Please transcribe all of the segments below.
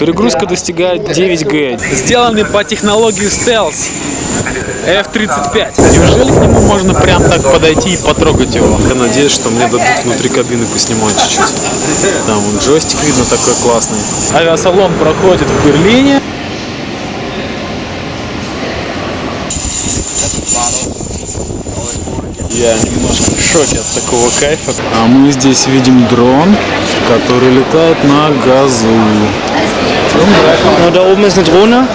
Перегрузка достигает 9G. Сделанный по технологии стелс. F-35. Неужели к нему можно прям так подойти и потрогать его? Я надеюсь, что мне дадут внутри кабины поснимать чуть-чуть. Там вон джойстик видно такой классный. Авиасалон проходит в Берлине. Я немножко в шоке от такого кайфа. А мы здесь видим дрон, который летает на газу. Und da oben ist eine Drohne.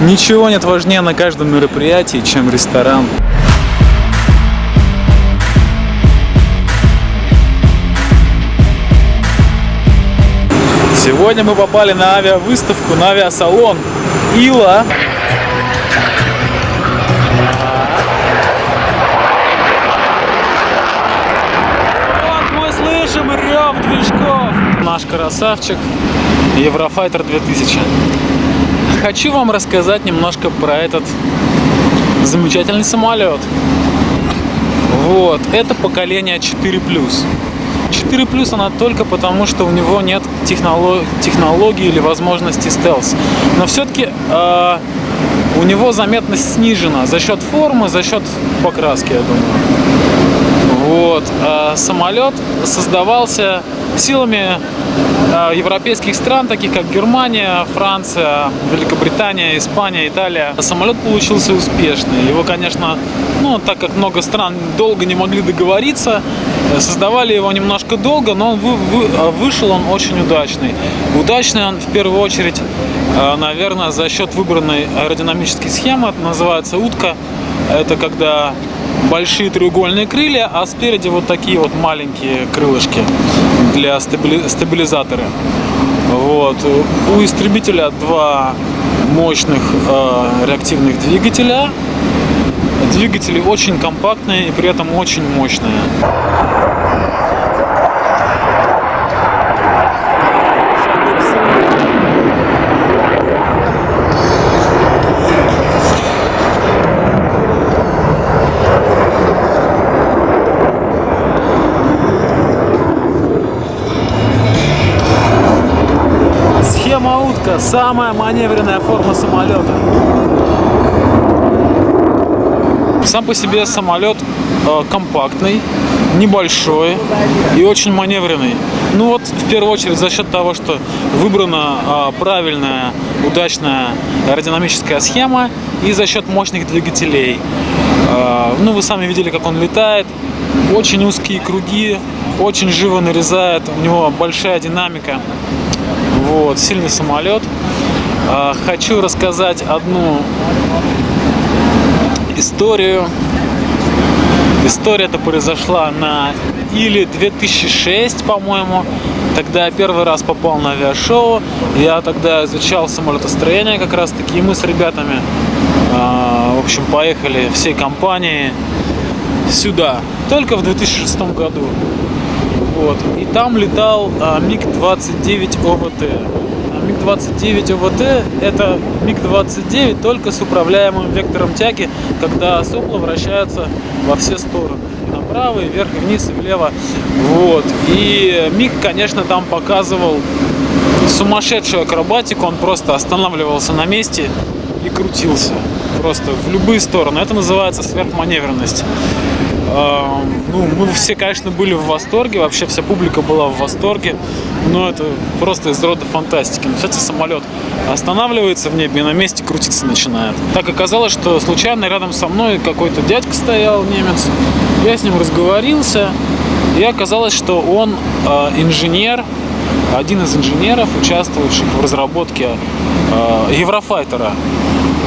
Ничего нет важнее на каждом мероприятии, чем ресторан. Сегодня мы попали на авиавыставку, на авиасалон Ила. Красавчик Еврофайтер 2000. Хочу вам рассказать немножко про этот замечательный самолет. Вот, это поколение 4 4 плюс она только потому, что у него нет технолог... технологии или возможности стелс. Но все-таки э, у него заметность снижена за счет формы, за счет покраски, я думаю. Вот. А самолет создавался силами э, европейских стран, таких как Германия, Франция, Великобритания, Испания, Италия. Самолет получился успешный. Его, конечно, ну, так как много стран долго не могли договориться, создавали его немножко долго, но он вы, вы, э, вышел он очень удачный. Удачный он в первую очередь, э, наверное, за счет выбранной аэродинамической схемы, это называется утка. Это когда большие треугольные крылья, а спереди вот такие вот маленькие крылышки для стабили... стабилизатора. Вот. У истребителя два мощных э, реактивных двигателя. Двигатели очень компактные и при этом очень мощные. Самая маневренная форма самолета. Сам по себе самолет э, компактный, небольшой и очень маневренный. Ну вот, в первую очередь, за счет того, что выбрана э, правильная, удачная аэродинамическая схема и за счет мощных двигателей. Э, ну, вы сами видели, как он летает. Очень узкие круги, очень живо нарезает, у него большая динамика. Вот, сильный самолет. Э, хочу рассказать одну историю. История-то произошла на или 2006, по-моему. Тогда я первый раз попал на авиашоу. Я тогда изучал самолетостроение как раз таки. И мы с ребятами, э, в общем, поехали всей компанией сюда. Только в 2006 году. Вот. И там летал э, МиГ-29 ОВТ. МиГ-29 ОВТ это МиГ-29 только с управляемым вектором тяги, когда сопла вращаются во все стороны. Направо, и вверх, и вниз, и влево. Вот. И МиГ, конечно, там показывал сумасшедшую акробатику. Он просто останавливался на месте и крутился. Просто в любые стороны. Это называется сверхманевренность. Ну, мы все, конечно, были в восторге, вообще вся публика была в восторге, но это просто из рода фантастики. Но, кстати, самолет останавливается в небе и на месте крутиться начинает. Так оказалось, что случайно рядом со мной какой-то дядька стоял, немец. Я с ним разговорился, и оказалось, что он э, инженер, один из инженеров, участвующих в разработке э, Еврофайтера.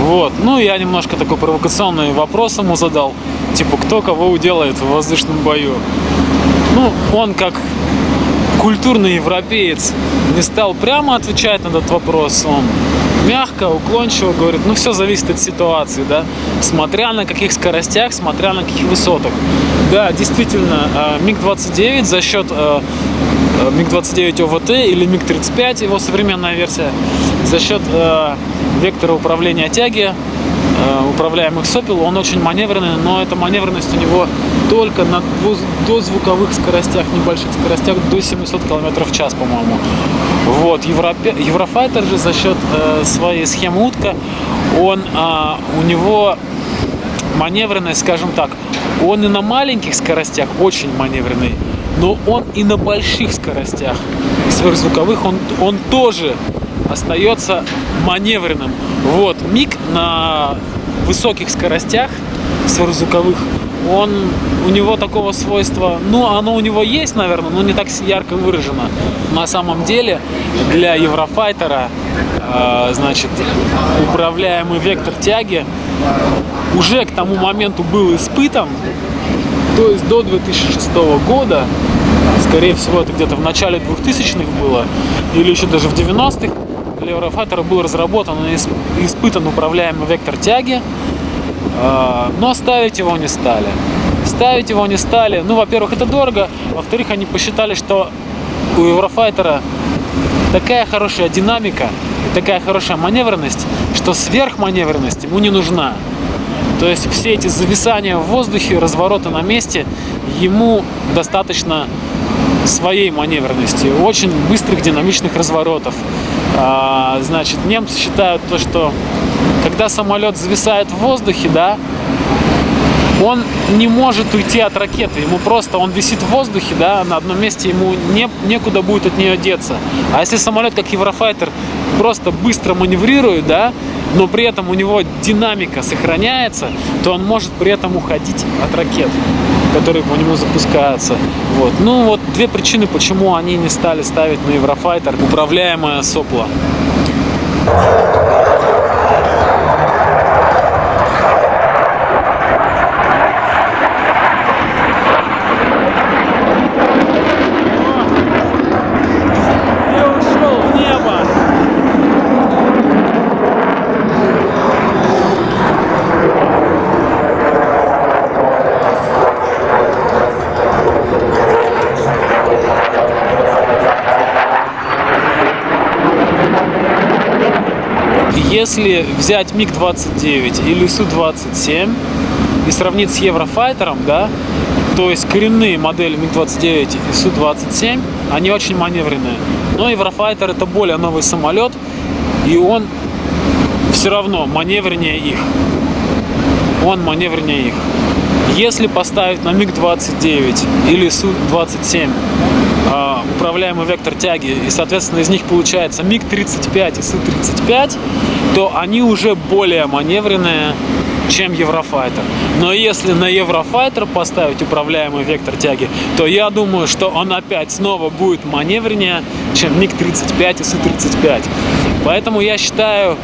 Вот. Ну, я немножко такой провокационный вопрос ему задал. Типа, кто кого уделает в воздушном бою. Ну, он как культурный европеец не стал прямо отвечать на этот вопрос. Он мягко, уклончиво говорит, ну все зависит от ситуации, да, смотря на каких скоростях, смотря на каких высотах. Да, действительно, МиГ-29 за счет э, МиГ-29 ОВТ или МиГ-35, его современная версия, за счет вектора управления тяги, э, управляемых сопел, он очень маневренный, но эта маневренность у него только на дозвуковых скоростях, небольших скоростях до 700 км в час, по-моему. Вот, Европе... Еврофайтер же за счет э, своей схемы утка, он, э, у него маневренность, скажем так, он и на маленьких скоростях очень маневренный, но он и на больших скоростях сверхзвуковых, он, он тоже остается маневренным. Вот, миг на высоких скоростях сверхзвуковых он, у него такого свойства, ну, оно у него есть, наверное, но не так ярко выражено. На самом деле, для Еврофайтера, э, значит, управляемый вектор тяги уже к тому моменту был испытан, то есть до 2006 года, скорее всего, это где-то в начале 2000-х было, или еще даже в 90-х, для Еврофайтера был разработан и испытан управляемый вектор тяги, а, но ставить его не стали. Ставить его не стали. Ну, во-первых, это дорого. Во-вторых, они посчитали, что у Еврофайтера такая хорошая динамика и такая хорошая маневренность, что сверхманевренность ему не нужна. То есть все эти зависания в воздухе, развороты на месте, ему достаточно своей маневренности, очень быстрых динамичных разворотов. А, значит, немцы считают то, что когда самолет зависает в воздухе, да, он не может уйти от ракеты, ему просто, он висит в воздухе, да, на одном месте, ему не, некуда будет от нее деться. А если самолет, как Еврофайтер, просто быстро маневрирует, да, но при этом у него динамика сохраняется, то он может при этом уходить от ракет, которые по нему запускаются. Вот. Ну вот две причины, почему они не стали ставить на Еврофайтер управляемое сопло. Если взять МиГ-29 или Су-27 и сравнить с Еврофайтером, да, то есть коренные модели МиГ-29 и Су-27, они очень маневренные. Но Еврофайтер это более новый самолет, и он все равно маневреннее их. Он маневреннее их. Если поставить на МиГ-29 или Су-27 а, управляемый вектор тяги, и, соответственно, из них получается МиГ-35 и Су-35, то они уже более маневренные, чем Еврофайтер. Но если на Еврофайтер поставить управляемый вектор тяги, то я думаю, что он опять снова будет маневреннее, чем МиГ-35 и Су-35. Поэтому я считаю,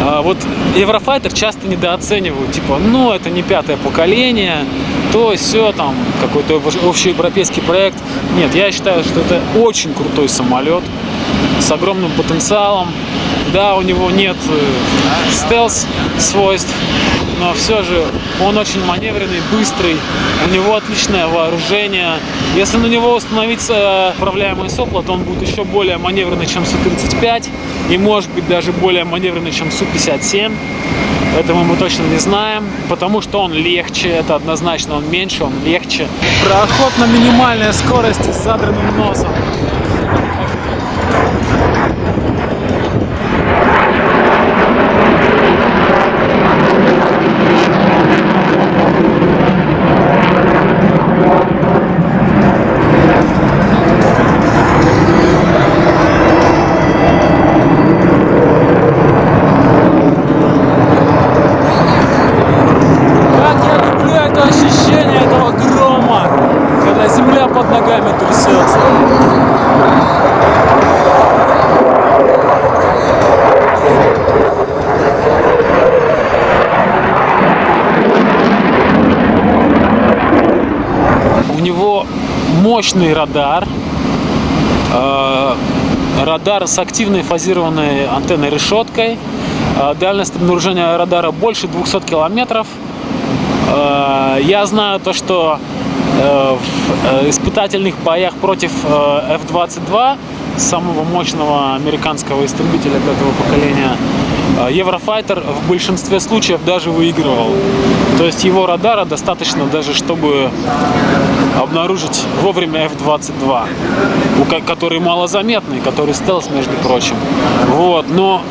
а, вот Еврофайтер часто недооценивают, типа, ну, это не пятое поколение, то все там, какой-то общеевропейский проект. Нет, я считаю, что это очень крутой самолет с огромным потенциалом. Да, у него нет э, стелс свойств, но все же он очень маневренный, быстрый, у него отличное вооружение. Если на него установить э, управляемое сопло, то он будет еще более маневренный, чем Су-35, и может быть даже более маневренный, чем Су-57. Этого мы точно не знаем, потому что он легче, это однозначно, он меньше, он легче. Проход на минимальной скорости с задранным носом. Мощный радар. Э, радар с активной фазированной антенной решеткой. Э, дальность обнаружения радара больше 200 километров. Э, я знаю то, что в испытательных боях против э, F-22, самого мощного американского истребителя пятого поколения, Еврофайтер в большинстве случаев даже выигрывал. То есть его радара достаточно даже, чтобы обнаружить вовремя F-22, у ко- который малозаметный, который стелс, между прочим. Вот, но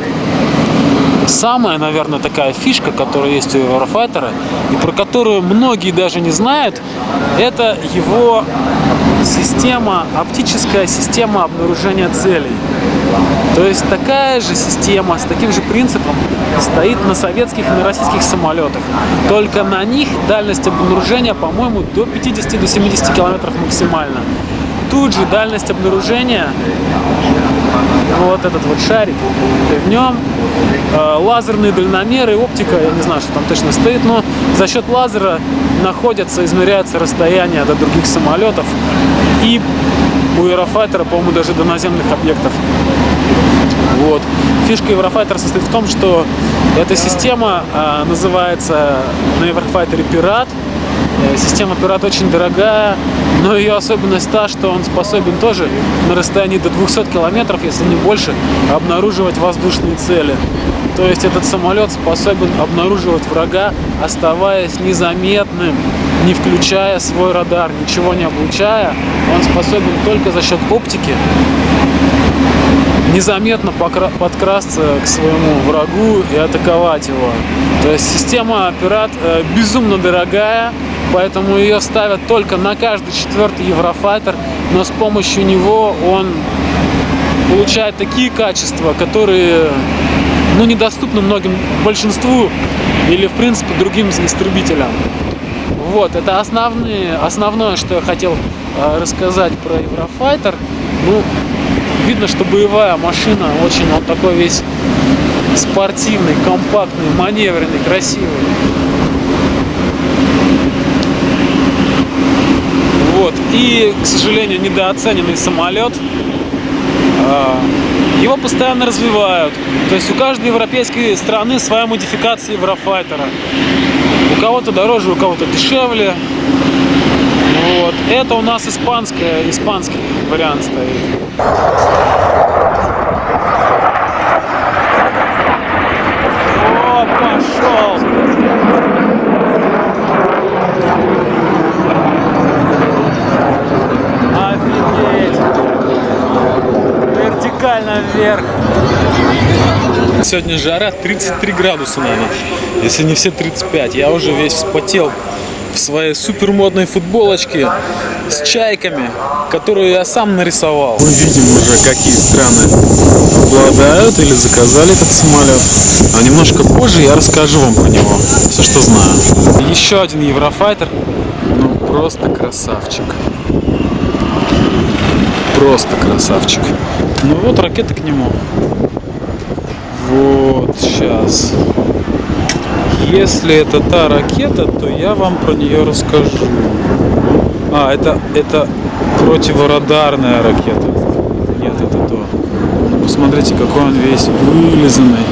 самая, наверное, такая фишка, которая есть у Еврофайтера, и про которую многие даже не знают, это его система, оптическая система обнаружения целей. То есть такая же система с таким же принципом стоит на советских и на российских самолетах. Только на них дальность обнаружения, по-моему, до 50-70 километров максимально. Тут же дальность обнаружения вот этот вот шарик, и в нем э, лазерные дальномеры, оптика, я не знаю, что там точно стоит, но за счет лазера находятся, измеряется расстояние до других самолетов и у Аэрофайтера, по-моему, даже до наземных объектов. Вот. Фишка Еврофайтера состоит в том, что эта система э, называется на Еврофайтере Пират. Э, Система Пират очень дорогая, но ее особенность та, что он способен тоже на расстоянии до 200 километров, если не больше, обнаруживать воздушные цели. То есть этот самолет способен обнаруживать врага, оставаясь незаметным, не включая свой радар, ничего не облучая. Он способен только за счет оптики незаметно подкрасться к своему врагу и атаковать его. То есть система пират э, безумно дорогая, поэтому ее ставят только на каждый четвертый Еврофайтер, но с помощью него он получает такие качества, которые ну, недоступны многим большинству или в принципе другим истребителям. Вот, это основные, основное, что я хотел э, рассказать про Еврофайтер. Ну, видно, что боевая машина очень он такой весь спортивный, компактный, маневренный, красивый. Вот. И, к сожалению, недооцененный самолет. А, Его постоянно развивают. То есть у каждой европейской страны своя модификация Еврофайтера. У кого-то дороже, у кого-то дешевле. Вот. Это у нас испанская, испанский вариант стоит. Пошел! Вертикально вверх. Сегодня жара 33 градуса, наверное, если не все 35. Я уже весь вспотел в своей супермодной футболочке с чайками, которую я сам нарисовал. Мы видим уже, какие страны обладают или заказали этот самолет. А немножко позже я расскажу вам про него. Все, что знаю. Еще один Еврофайтер. Ну, просто красавчик. Просто красавчик. Ну вот ракета к нему. Вот, сейчас. Если это та ракета, то я вам про нее расскажу. А, это, это противорадарная ракета. Нет, это то. Ну, посмотрите, какой он весь вылизанный.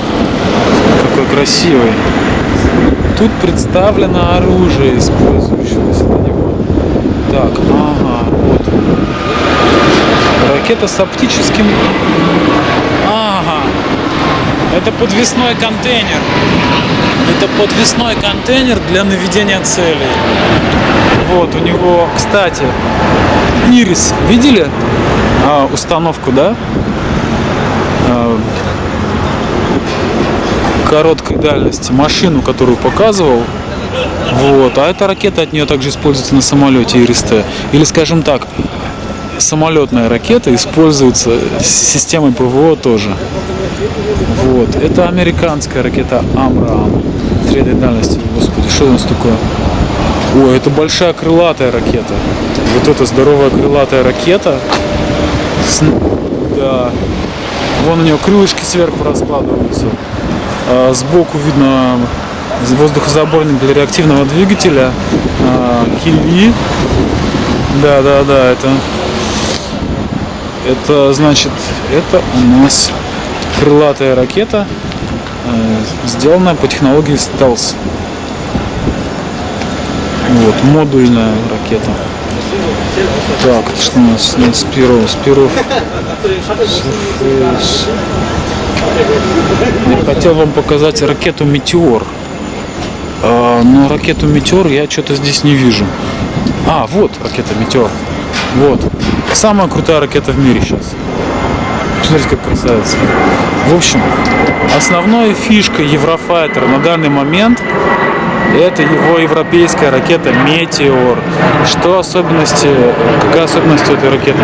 Какой красивый. Тут представлено оружие, использующееся на него. Так, ага, вот. Ракета с оптическим... Ага. Это подвесной контейнер. Это подвесной контейнер для наведения целей. Вот, у него, кстати, Ирис, видели а, установку, да? А, короткой дальности машину, которую показывал. Вот. А эта ракета от нее также используется на самолете Ирис-Т. Или, скажем так, самолетная ракета используется системой ПВО тоже. Вот. Это американская ракета Амрам. Средней дальности. Господи, что у нас такое? Ой, это большая крылатая ракета. Вот эта здоровая крылатая ракета. С- Да. Вон у нее крылышки сверху раскладываются. А, Сбоку видно воздухозаборник для реактивного двигателя. А, Кили. Да, да, да, это это значит, это у нас крылатая ракета, э, сделанная по технологии стелс. Вот, модульная ракета. Так, это что у нас? Нет, Спиров. Спиров. Я хотел вам показать ракету Метеор. А, но ракету Метеор я что-то здесь не вижу. А, вот ракета Метеор. Вот. Самая крутая ракета в мире сейчас. Смотрите, как красавица. В общем, основная фишка Еврофайтера на данный момент это его европейская ракета Метеор. Что особенности, какая особенность у этой ракеты?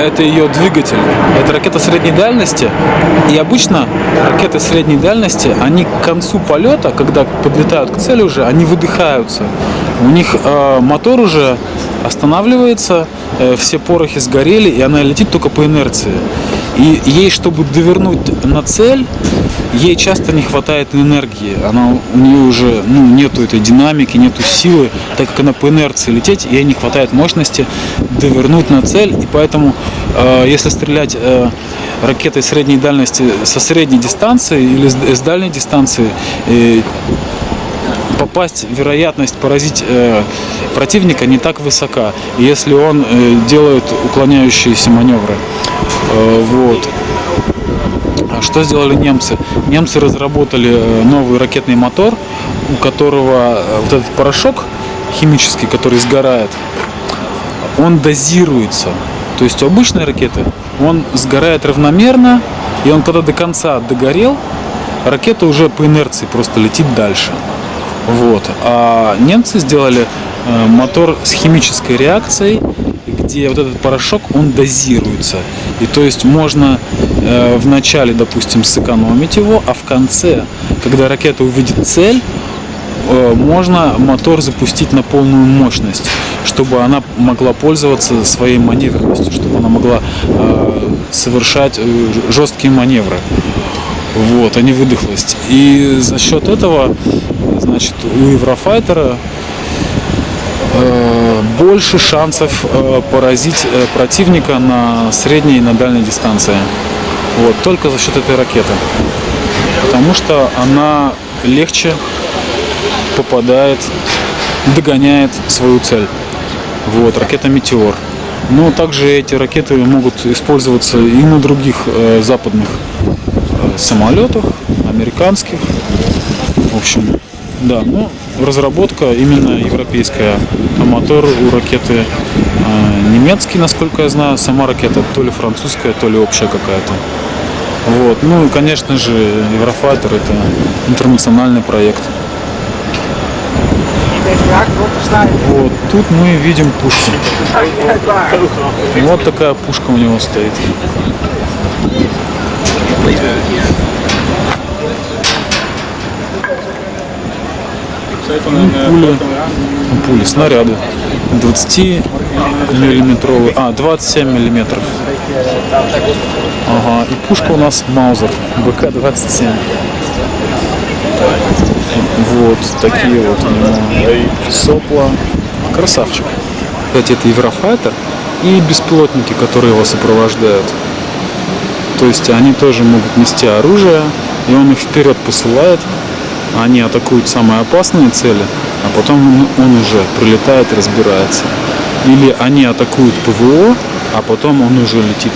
Это ее двигатель. Это ракета средней дальности. И обычно ракеты средней дальности, они к концу полета, когда подлетают к цели уже, они выдыхаются. У них э, мотор уже останавливается, э, все порохи сгорели, и она летит только по инерции. И ей, чтобы довернуть на цель, ей часто не хватает энергии. Она, у нее уже ну, нету этой динамики, нету силы, так как она по инерции лететь, ей не хватает мощности довернуть на цель. И поэтому, э, если стрелять э, ракетой средней дальности со средней дистанции или с, с дальней дистанции, э, попасть, вероятность поразить э, противника не так высока, если он э, делает уклоняющиеся маневры. Э, вот. А Что сделали немцы? Немцы разработали э, новый ракетный мотор, у которого э, вот этот порошок химический, который сгорает, он дозируется. То есть у обычной ракеты он сгорает равномерно, и он когда до конца догорел, ракета уже по инерции просто летит дальше. Вот. А немцы сделали мотор с химической реакцией, где вот этот порошок, он дозируется. И то есть можно э, в начале, допустим, сэкономить его, а в конце, когда ракета увидит цель, э, можно мотор запустить на полную мощность, чтобы она могла пользоваться своей маневренностью, чтобы она могла э, совершать э, жесткие маневры. Вот, а не выдохлость. И за счет этого, значит, у Еврофайтера больше шансов э, поразить э, противника на средней и на дальней дистанции. Вот, только за счет этой ракеты. Потому что она легче попадает, догоняет свою цель. Вот, ракета Метеор. Но также эти ракеты могут использоваться и на других э, западных э, самолетах, американских. В общем, да, ну, разработка именно европейская. А мотор у ракеты э, немецкий, насколько я знаю. Сама ракета то ли французская, то ли общая какая-то. Вот. Ну и, конечно же, Еврофайтер это интернациональный проект. Вот, тут мы видим пушку. Вот такая пушка у него стоит. Пули, пули, снаряды. 20 миллиметровые, а, 27 миллиметров. Ага, и пушка у нас Маузер, БК-27. Вот такие вот у него сопла. Красавчик. Кстати, это Еврофайтер и беспилотники, которые его сопровождают. То есть они тоже могут нести оружие, и он их вперед посылает. Они атакуют самые опасные цели, а потом он, уже прилетает разбирается. Или они атакуют ПВО, а потом он уже летит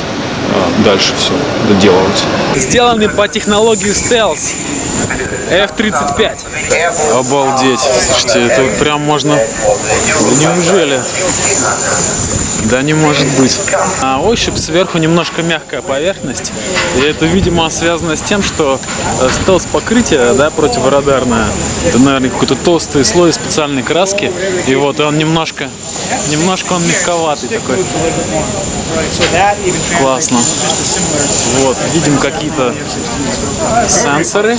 а, дальше все доделывать. Сделаны по технологии стелс. F-35. Обалдеть. Слушайте, это прям можно... Неужели? Да не может быть. А ощупь сверху немножко мягкая поверхность. И это, видимо, связано с тем, что э, стелс покрытие, да, противорадарное, это, наверное, какой-то толстый слой специальной краски. И вот он немножко, немножко он мягковатый такой. Классно. Вот, видим какие-то сенсоры.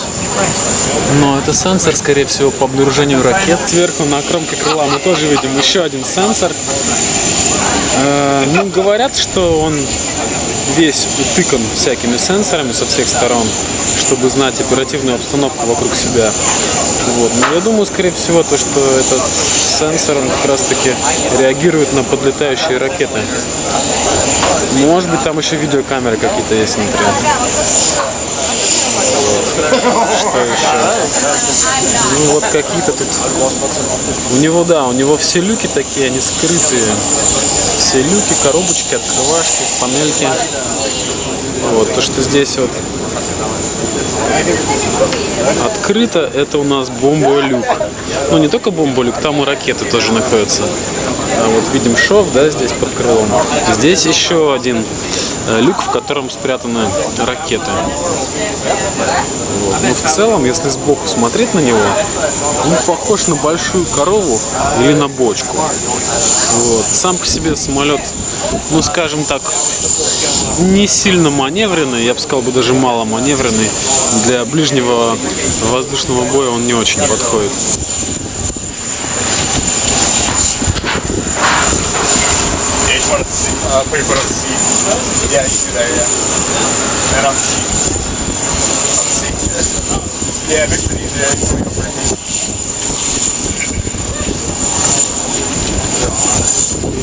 Но это сенсор, скорее всего, по обнаружению ракет. Сверху на кромке крыла мы тоже видим еще один сенсор. Э, ну, говорят, что он весь утыкан всякими сенсорами со всех сторон, чтобы знать оперативную обстановку вокруг себя. Вот. Но я думаю, скорее всего, то, что этот сенсор он как раз таки реагирует на подлетающие ракеты. Может быть, там еще видеокамеры какие-то есть внутри. Что еще? Ну вот какие-то тут... У него, да, у него все люки такие, они скрытые. Все люки, коробочки, открывашки, панельки. Вот, то, что здесь вот открыто, это у нас бомба-люк. Ну, не только бомба-люк, там и ракеты тоже находятся. А вот видим шов, да, здесь под крылом. Здесь еще один люк, в котором спрятаны ракеты. Вот. Но в целом, если сбоку смотреть на него, он похож на большую корову или на бочку. Вот. Сам по себе самолет, ну скажем так, не сильно маневренный, я бы сказал бы даже мало маневренный. Для ближнего воздушного боя он не очень подходит. Uh, put your foot on the seat. Yeah, you do that, yeah. And on the seat. On the seat. Yeah, it makes it easier. You.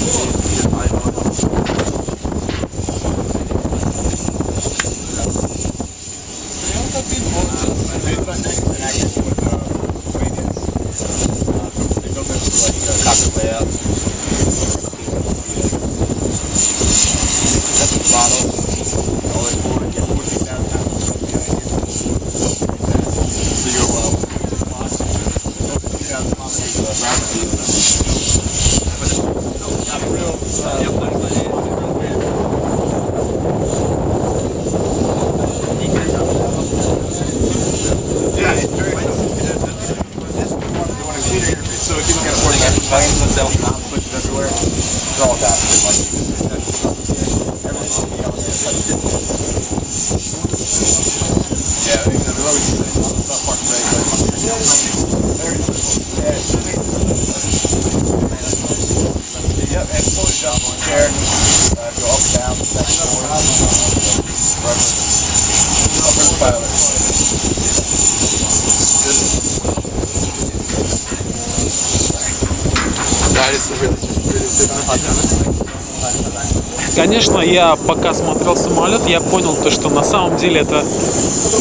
Конечно, я пока смотрел самолет, я понял то, что на самом деле это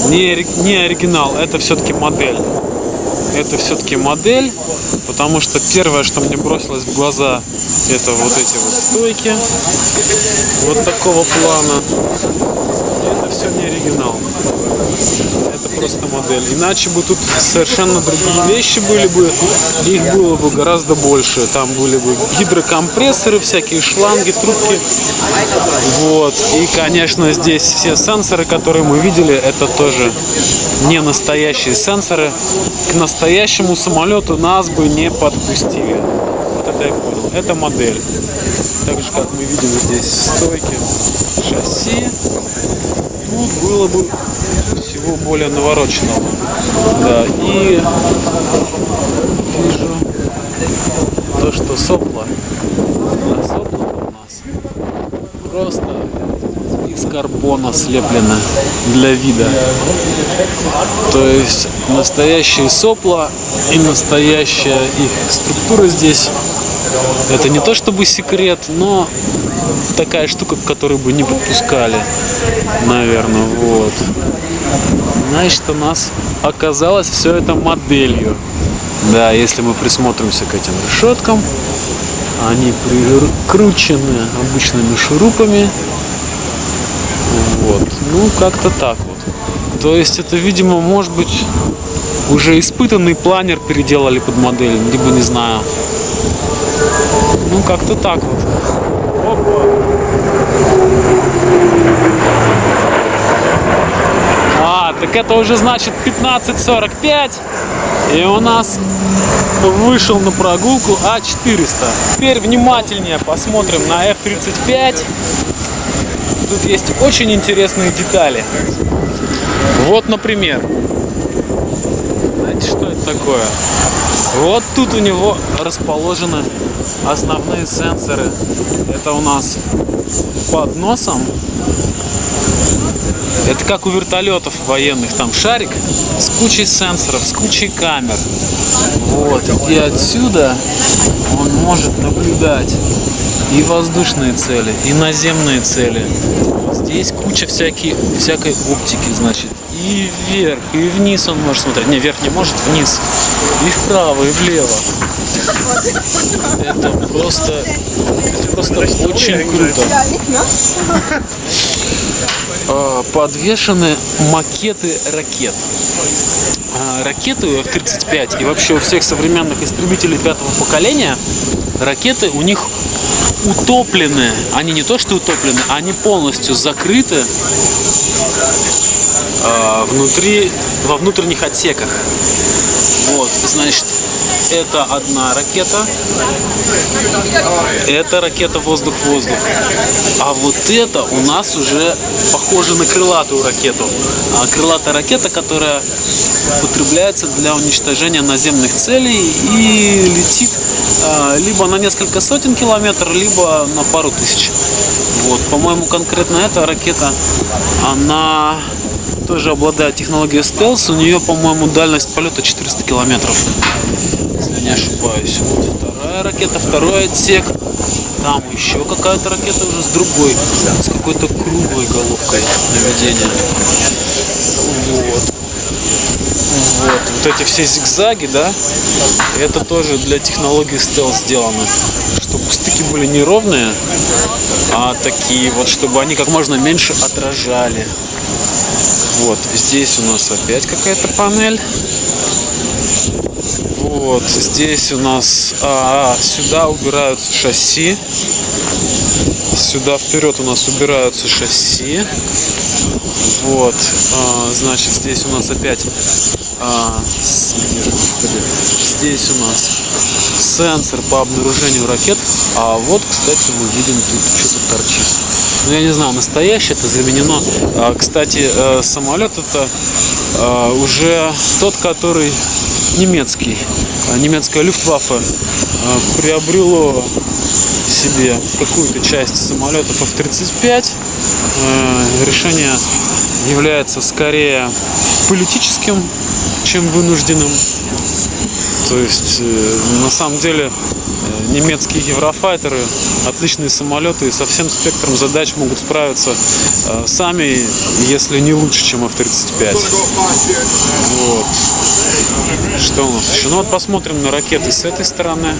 не, не оригинал, это все-таки модель. Это все-таки модель, потому что первое, что мне бросилось в глаза, это вот эти вот стойки, вот такого плана. Это все не оригинал. Это просто модель. Иначе бы тут совершенно другие вещи были бы, их было бы гораздо больше. Там были бы гидрокомпрессоры, всякие шланги, трубки. Вот. И, конечно, здесь все сенсоры, которые мы видели, это тоже не настоящие сенсоры. К настоящему самолету нас бы не подпустили. Вот это я понял. Это модель. Так же, как мы видим здесь стойки, шасси. Тут было бы всего более навороченного. Да, и вижу то, что сопла. А сопла у нас просто из карбона слеплено для вида. То есть настоящие сопла и настоящая их структура здесь. Это не то чтобы секрет, но такая штука, к которой бы не подпускали, наверное, вот. Значит, у нас оказалось все это моделью. Да, если мы присмотримся к этим решеткам, они прикручены обычными шурупами. Вот. Ну, как-то так вот. То есть это, видимо, может быть, уже испытанный планер переделали под модель, либо не знаю. Ну, как-то так вот. А, так это уже значит 15.45. И у нас вышел на прогулку А400. Теперь внимательнее посмотрим на F-35. Тут есть очень интересные детали. Вот, например. Знаете, что это такое? Вот тут у него расположены основные сенсоры. Это у нас под носом. Это как у вертолетов военных, там шарик с кучей сенсоров, с кучей камер. Вот. И отсюда он может наблюдать и воздушные цели, и наземные цели. Здесь куча всякие, всякой оптики, значит, и вверх, и вниз он может смотреть. Не, вверх не может, вниз. И вправо, и влево. Это просто, это просто очень круто. А, Подвешены макеты ракет. А, Ракеты у F-35 и вообще у всех современных истребителей пятого поколения ракеты у них утоплены. Они не то что утоплены, они полностью закрыты а, внутри, во внутренних отсеках. Вот, значит, это одна ракета, это ракета воздух-воздух. А вот это у нас уже похоже на крылатую ракету. А крылатая ракета, которая употребляется для уничтожения наземных целей и летит а, либо на несколько сотен километров, либо на пару тысяч. Вот, по-моему, конкретно эта ракета, она тоже обладает технологией стелс. У нее, по-моему, дальность полета 400 километров, если не ошибаюсь. Вот вторая ракета, второй отсек. Там еще какая-то ракета уже с другой, с какой-то круглой головкой наведения. Вот. Вот, вот эти все зигзаги, да, это тоже для технологии стелс сделано. Чтобы стыки были не ровные, а такие вот, чтобы они как можно меньше отражали. Вот, здесь у нас опять какая-то панель. Вот, здесь у нас а, сюда убираются шасси. Сюда вперед у нас убираются шасси. Вот, а, значит, здесь у нас опять а, здесь у нас сенсор по обнаружению ракет. А вот, кстати, мы видим тут что-то торчит. Ну, я не знаю, настоящее это заменено. А, кстати, э, самолет это э, уже тот, который немецкий. А, Немецкая Люфтваффе э, приобрело себе какую-то часть самолетов F-35. Э, Решение является скорее политическим, чем вынужденным. То есть, э, на самом деле, э, немецкие еврофайтеры отличные самолеты и со всем спектром задач могут справиться э, сами, если не лучше, чем F-35. Вот. Что у нас еще? Ну вот посмотрим на ракеты с этой стороны.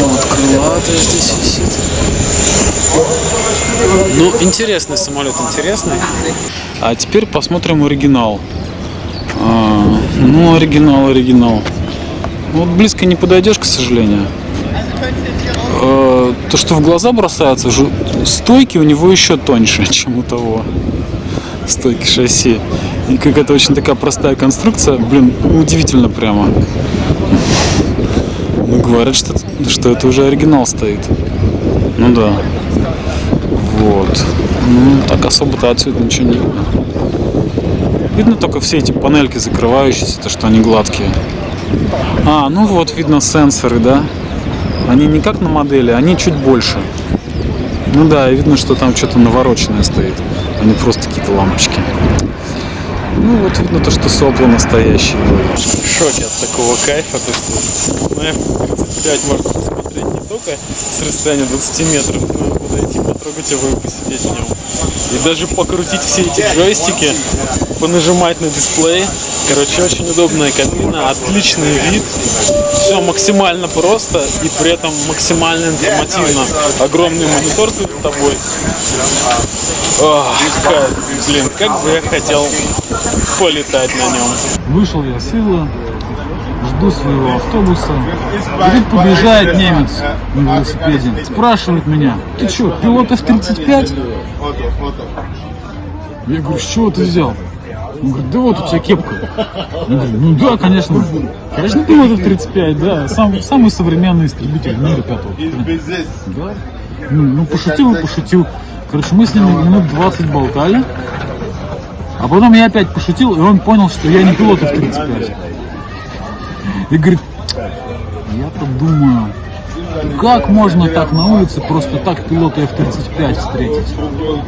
Вот крылатая здесь висит. Ну, интересный самолет, интересный. А теперь посмотрим оригинал. А, ну, оригинал, оригинал. Вот близко не подойдешь, к сожалению. Э, То, что в глаза бросается, стойки у него еще тоньше, чем у того. Стойки шасси. И как это очень такая простая конструкция, блин, удивительно прямо. Ну, говорят, что, что это уже оригинал стоит. Ну да. Вот. Ну, так особо-то отсюда ничего не видно. Видно только все эти панельки закрывающиеся, то, что они гладкие. А, ну вот видно сенсоры, да? Они не как на модели, они чуть больше. Ну да, и видно, что там что-то навороченное стоит, а не просто какие-то лампочки. Ну вот видно то, что сопла настоящие. в шоке от такого кайфа, то что на F-35 можно посмотреть не только с расстояния 20 метров, но подойти, потрогать его и посидеть в нем. И даже покрутить все эти джойстики, понажимать на дисплей. Короче, очень удобная кабина, отличный вид. Все максимально просто и при этом максимально информативно. Огромный монитор перед тобой. Ох, кайф. Блин, как бы я хотел полетать на нем. Вышел я с жду своего автобуса. И тут подъезжает немец на велосипеде. Спрашивает меня, ты что, пилот F-35? Я говорю, с чего ты взял? Он говорит, да вот у тебя кепка. Я говорю, ну да, конечно. Конечно, пилот F-35, да. Сам, самый современный истребитель в мире пятого. поколения». Да. Ну, ну, пошутил и пошутил. Короче, мы с ним минут 20 болтали. А потом я опять пошутил, и он понял, что я не пилот F-35. И говорит, я-то думаю, как можно так на улице просто так пилота F-35 встретить?